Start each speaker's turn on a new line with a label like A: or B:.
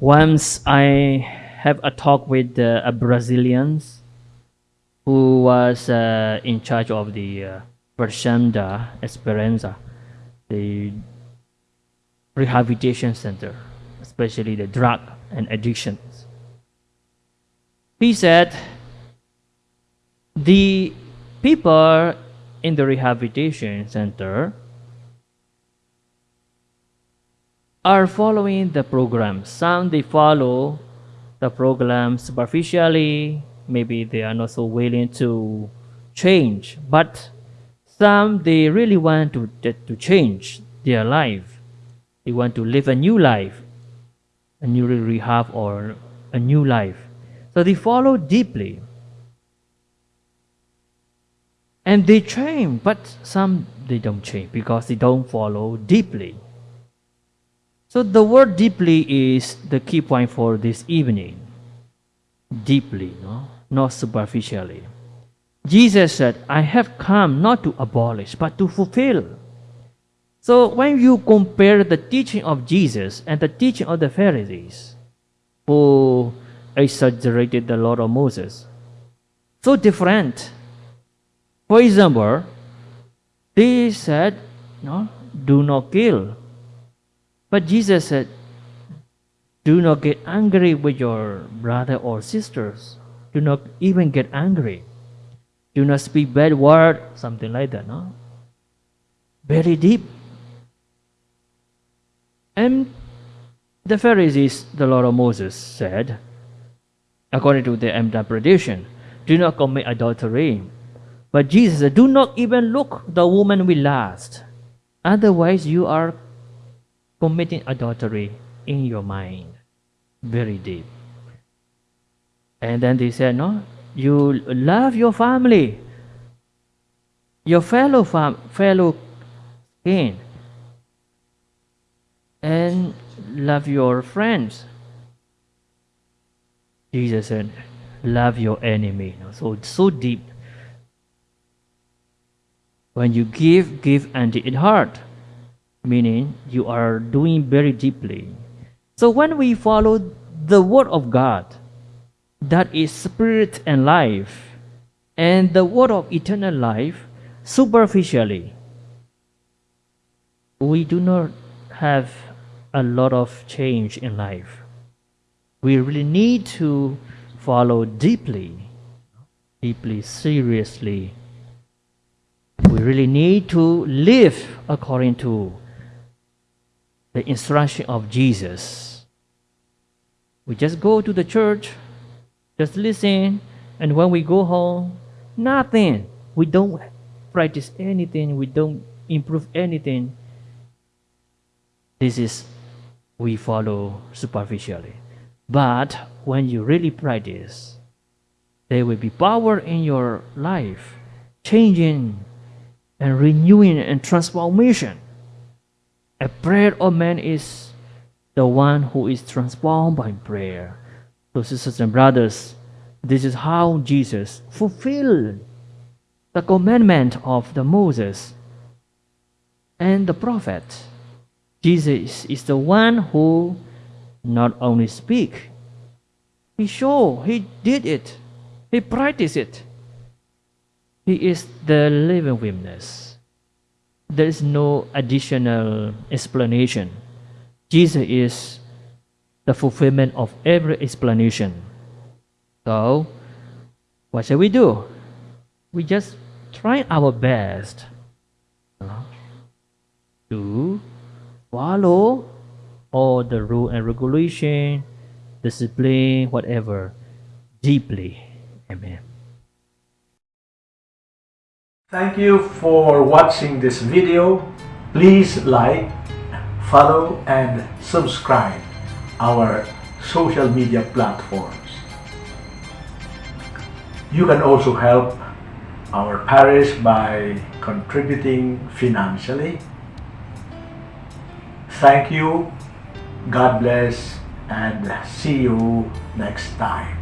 A: Once I have a talk with uh, a Brazilian who was uh, in charge of the uh, Fazenda Esperanza, the rehabilitation center, especially the drug and addictions. He said the people in the rehabilitation center are following the program. Some they follow the program superficially, maybe they are not so willing to change, but some they really want to, to change their life. They want to live a new life, a new rehab or a new life. So they follow deeply. And they change, but some they don't change because they don't follow deeply. So the word deeply is the key point for this evening. Deeply, no? not superficially. Jesus said, I have come not to abolish, but to fulfill. So when you compare the teaching of Jesus and the teaching of the Pharisees, who exaggerated the law of Moses, so different. For example, they said, no, do not kill. But Jesus said, do not get angry with your brother or sisters. Do not even get angry. Do not speak bad word, something like that, no? Very deep. And the Pharisees, the Lord of Moses said, according to their interpretation, do not commit adultery. But Jesus said, do not even look the woman with lust. Otherwise, you are committing adultery in your mind. Very deep. And then they said, No, you love your family, your fellow fam- fellow kin, and love your friends. Jesus said, Love your enemy. So so deep. When you give, give unto it heart meaning you are doing very deeply. So when we follow the Word of God, that is spirit and life, and the Word of eternal life, superficially, we do not have a lot of change in life. We really need to follow deeply, deeply, seriously. We really need to live according to the instruction of Jesus. We just go to the church, just listen, and when we go home, nothing. We don't practice anything, we don't improve anything. This is we follow superficially. But when you really practice, there will be power in your life, changing and renewing and transformation. A prayer of man is the one who is transformed by prayer. So, sisters and brothers, this is how Jesus fulfilled the commandment of the Moses and the prophet. Jesus is the one who not only speak, he show, he did it, he practiced it. He is the living witness there is no additional explanation. Jesus is the fulfillment of every explanation. So, what shall we do? We just try our best to follow all the rule and regulation, discipline, whatever, deeply. Amen.
B: Thank you for watching this video. Please like, follow and subscribe our social media platforms. You can also help our parish by contributing financially. Thank you, God bless, and see you next time.